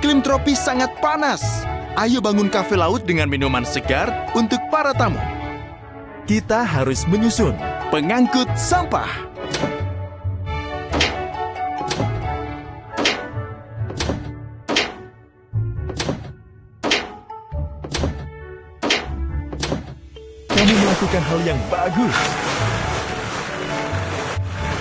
Iklim tropis sangat panas. Ayo bangun kafe laut dengan minuman segar untuk para tamu. Kita harus menyusun pengangkut sampah. Kamu melakukan hal yang bagus.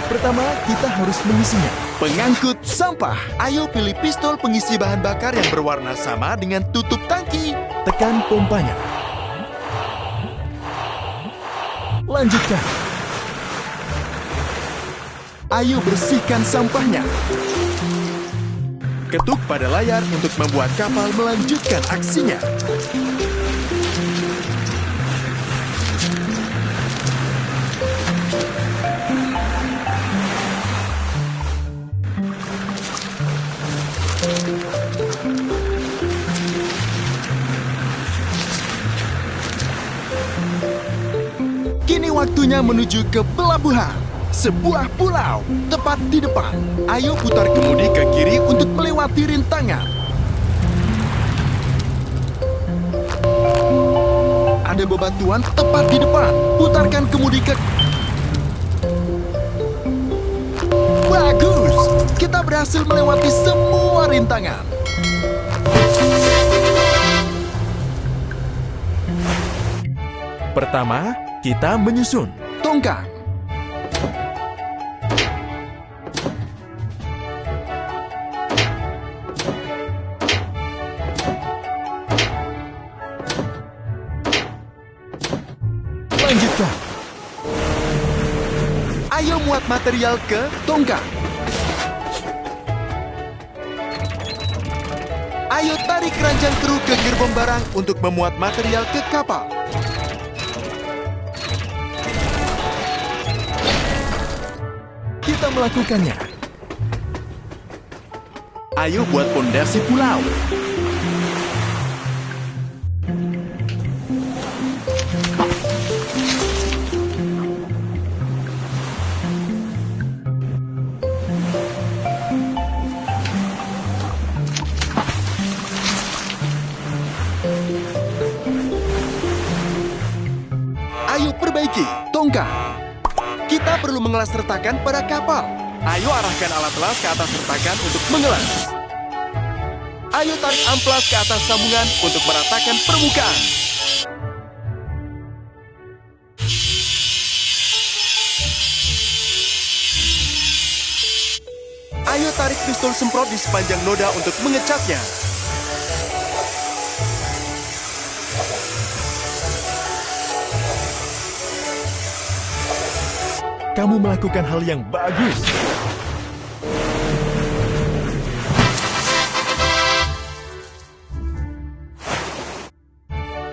Pertama, kita harus mengisinya. Pengangkut sampah. Ayo pilih pistol pengisi bahan bakar yang berwarna sama dengan tutup tangki. Tekan pompanya. Lanjutkan. Ayo bersihkan sampahnya. Ketuk pada layar untuk membuat kapal melanjutkan aksinya. Waktunya menuju ke pelabuhan. Sebuah pulau tepat di depan. Ayo putar kemudi ke kiri untuk melewati rintangan. Ada bebatuan tepat di depan. Putarkan kemudi ke... Bagus! Kita berhasil melewati semua rintangan. Pertama, kita menyusun tongkang. Lanjutkan. Ayo muat material ke tongkang. Ayo tarik keranjang kru ke gerbong barang untuk memuat material ke kapal. Kita melakukannya. Ayo buat pondasi pulau. Retakan pada kapal. Ayo arahkan alat las ke atas retakan untuk mengelas. Ayo tarik amplas ke atas sambungan untuk meratakan permukaan. Ayo tarik pistol semprot di sepanjang noda untuk mengecatnya. Kamu melakukan hal yang bagus.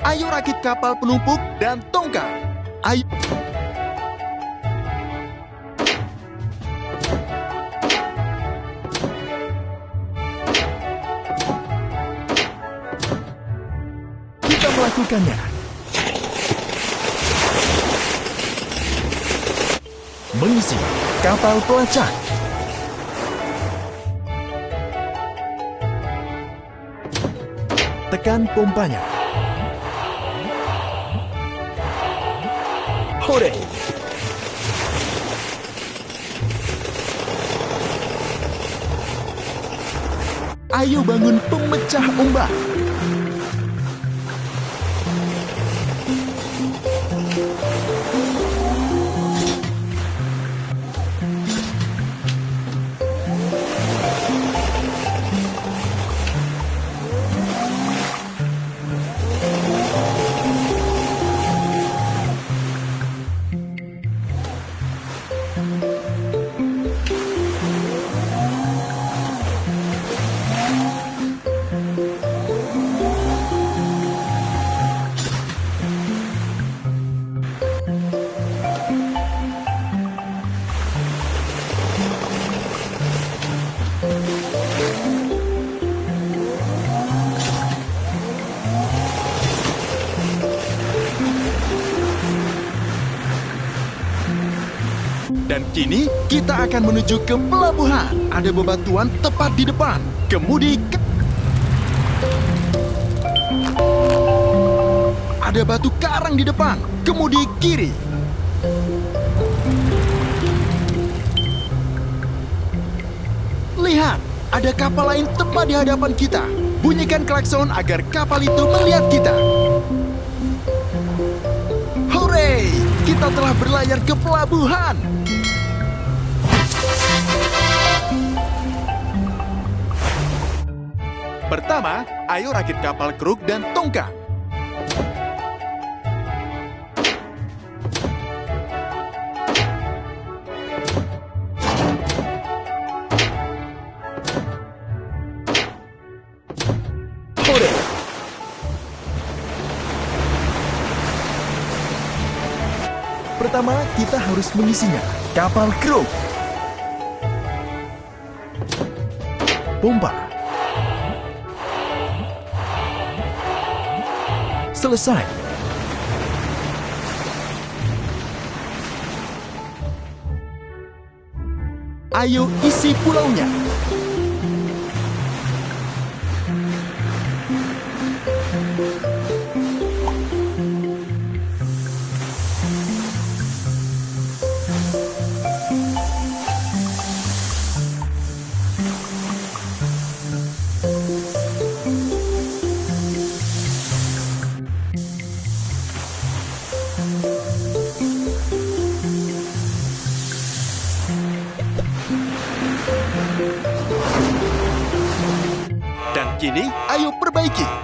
Ayo rakit kapal penumpuk dan tongkang. Ayo. Kita melakukannya. Mengisi kapal pelacak. Tekan pompanya. Hore! Ayo bangun pemecah ombak. Dan kini kita akan menuju ke pelabuhan. Ada bebatuan tepat di depan. Kemudi ke... Ada batu karang di depan. Kemudi kiri. Lihat, ada kapal lain tepat di hadapan kita. Bunyikan klakson agar kapal itu melihat kita. Hore! Kita telah berlayar ke pelabuhan. Pertama, ayo rakit kapal kruk dan tongkang. Pertama, kita harus mengisinya. Kapal kruk. Pompa. Selesai. Ayo isi pulaunya.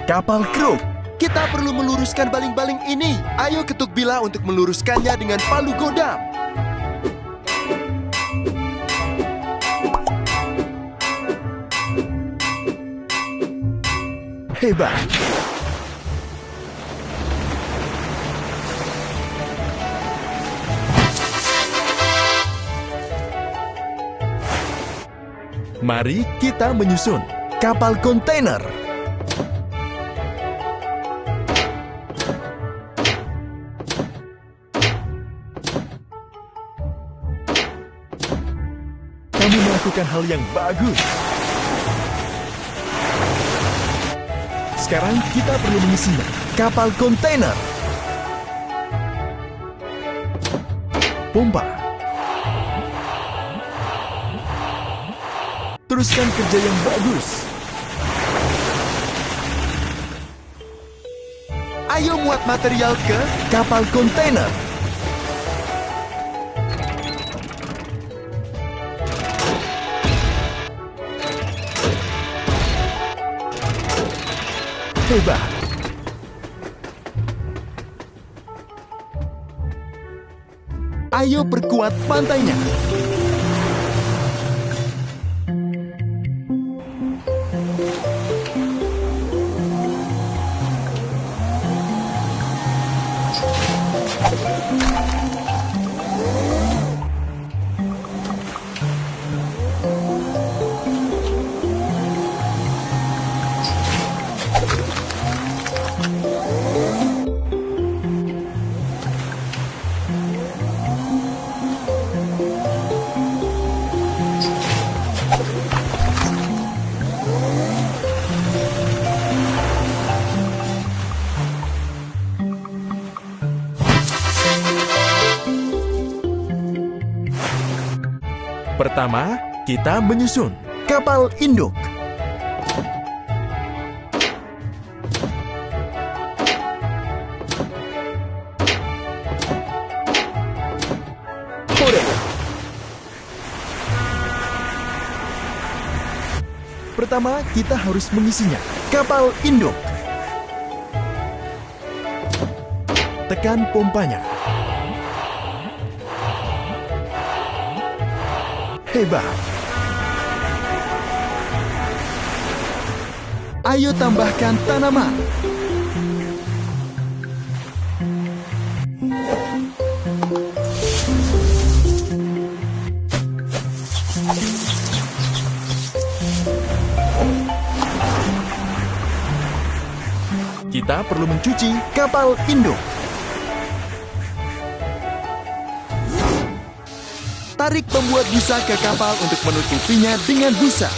Kapal kruk. Kita perlu meluruskan baling-baling ini. Ayo ketuk bila untuk meluruskannya dengan palu godam. Hebat. Mari kita menyusun kapal kontainer. Melakukan hal yang bagus. Sekarang kita perlu mengisinya. Kapal kontainer. Pompa. Teruskan kerja yang bagus. Ayo muat material ke kapal kontainer. Hebat. Ayo perkuat pantainya. Pertama, kita menyusun kapal induk. Pertama, kita harus mengisinya. Kapal induk. Tekan pompanya. Hebat. Ayo tambahkan tanaman. Kita perlu mencuci kapal induk. Tarik pembuat busa ke kapal untuk menutupinya dengan busa.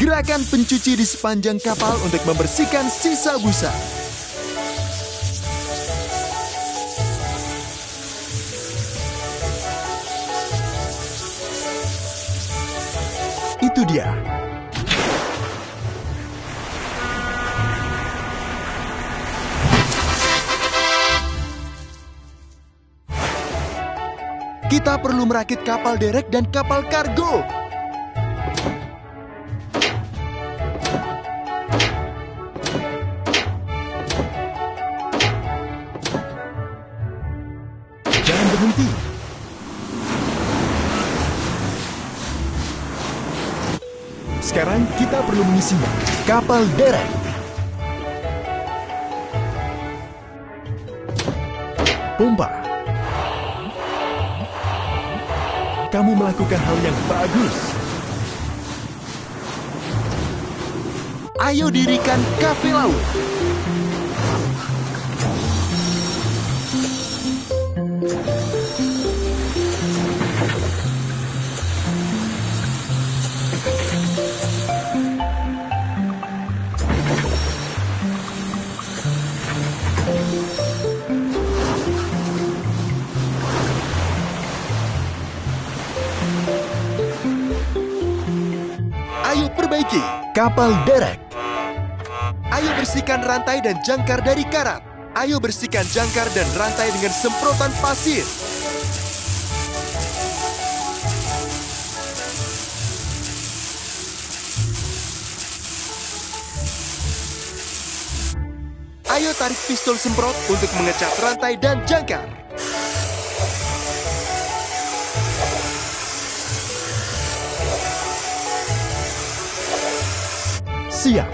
Gerakan pencuci di sepanjang kapal untuk membersihkan sisa busa. Itu dia. Kita perlu merakit kapal derek dan kapal kargo. Jangan berhenti. Sekarang kita perlu mengisinya. Kapal derek. Pompa. Kamu melakukan hal yang bagus. Ayo dirikan kafe laut. Ayo perbaiki kapal derek. Ayo bersihkan rantai dan jangkar dari karat. Ayo bersihkan jangkar dan rantai dengan semprotan pasir. Ayo tarik pistol semprot untuk mengecat rantai dan jangkar. Siap.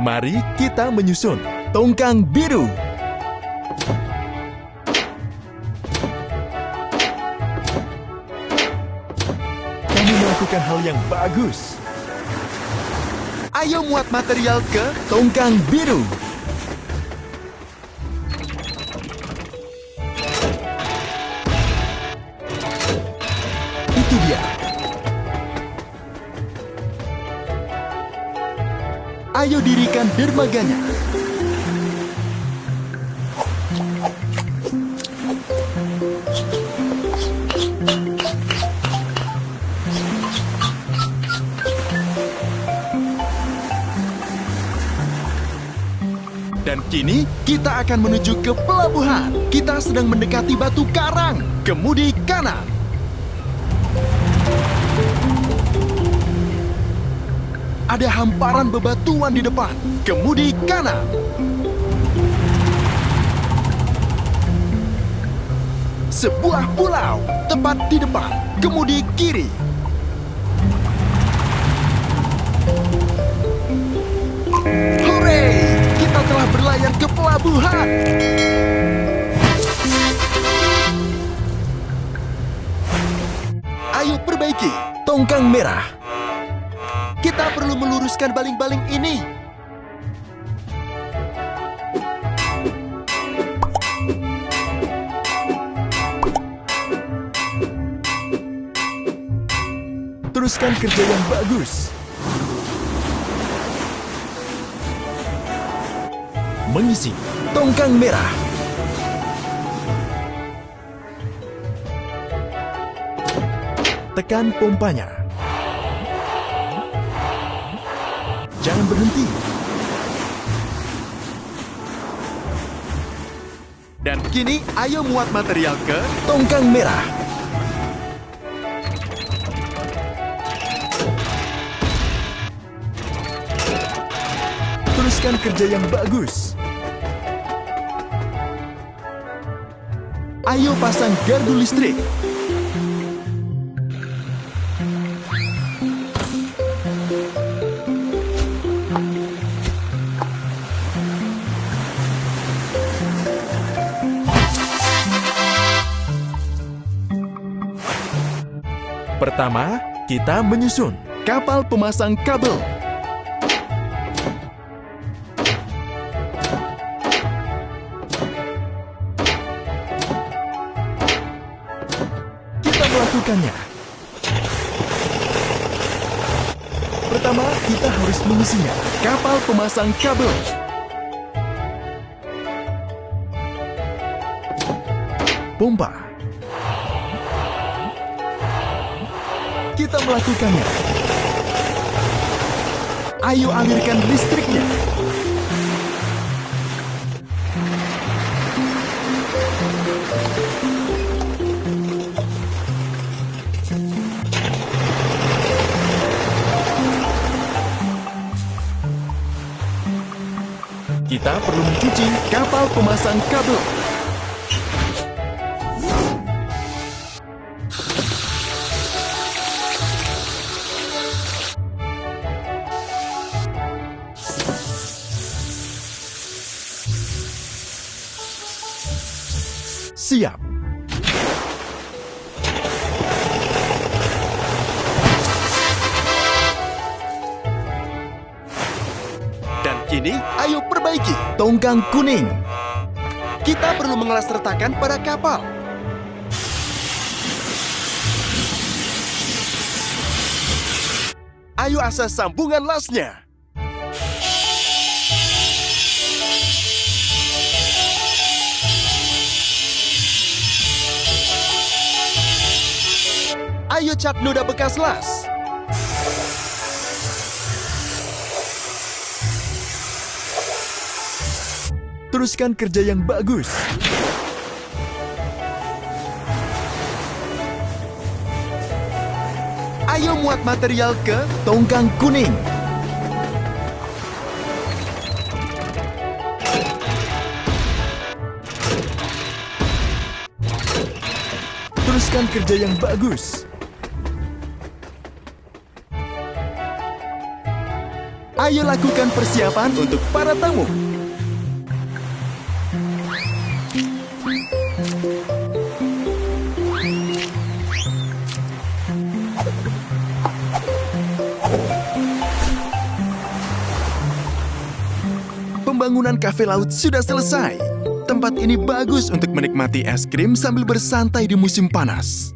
Mari kita menyusun tongkang biru. Kamu melakukan hal yang bagus. Ayo muat material ke tongkang biru. Ayo dirikan dermaganya. Dan kini kita akan menuju ke pelabuhan. Kita sedang mendekati batu karang. Kemudi kanan. Ada hamparan bebatuan di depan. Kemudi kanan. Sebuah pulau tepat di depan. Kemudi kiri. Hore! Kita telah berlayar ke pelabuhan. Ayo perbaiki tongkang merah. Kita perlu meluruskan baling-baling ini. Teruskan kerja yang bagus. Mengisi tongkang merah. Tekan pompanya. Jangan berhenti. Dan kini ayo muat material ke tongkang merah. Teruskan kerja yang bagus. Ayo pasang gardu listrik. Pertama, kita menyusun kapal pemasang kabel. Kita melakukannya. Pertama, kita harus mengisinya. Kapal pemasang kabel. Pompa Kita melakukannya. Ayo alirkan listriknya. Kita perlu mencuci kapal pemasang kabel. Siap. Dan kini, ayo perbaiki tongkang kuning. Kita perlu mengelas retakan pada kapal. Ayo asas sambungan lasnya. Ayo cat noda bekas las. Teruskan kerja yang bagus. Ayo muat material ke tongkang kuning. Teruskan kerja yang bagus. Ayo lakukan persiapan untuk para tamu. Pembangunan kafe laut sudah selesai. Tempat ini bagus untuk menikmati es krim sambil bersantai di musim panas.